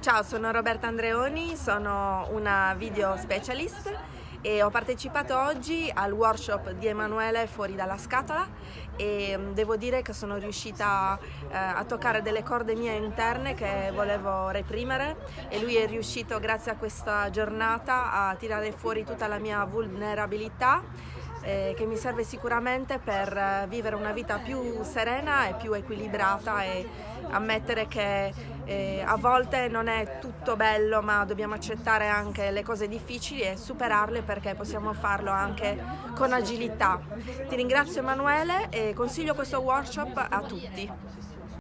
Ciao, sono Roberta Andreoni, sono una video specialist e ho partecipato oggi al workshop di Emanuele Fuori dalla scatola e mm, devo dire che sono riuscita eh, a toccare delle corde mie interne che volevo reprimere e lui è riuscito grazie a questa giornata a tirare fuori tutta la mia vulnerabilità eh, che mi serve sicuramente per eh, vivere una vita più serena e più equilibrata e ammettere che eh, a volte non è tutto bello ma dobbiamo accettare anche le cose difficili e superarle perché possiamo farlo anche con agilità. Ti ringrazio Emanuele e consiglio questo workshop a tutti.